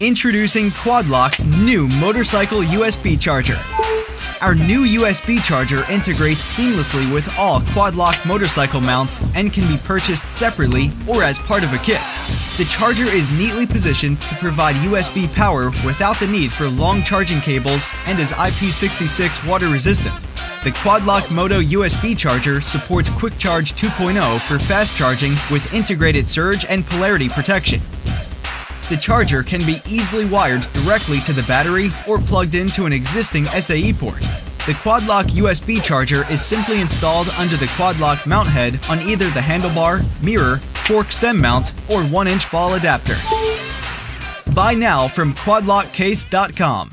Introducing Quadlock's new motorcycle USB charger. Our new USB charger integrates seamlessly with all Quadlock motorcycle mounts and can be purchased separately or as part of a kit. The charger is neatly positioned to provide USB power without the need for long charging cables and is IP66 water resistant. The Quadlock Moto USB charger supports Quick Charge 2.0 for fast charging with integrated surge and polarity protection. The charger can be easily wired directly to the battery or plugged into an existing SAE port. The Quadlock USB charger is simply installed under the Quadlock mount head on either the handlebar, mirror, fork stem mount, or 1-inch ball adapter. Buy now from quadlockcase.com.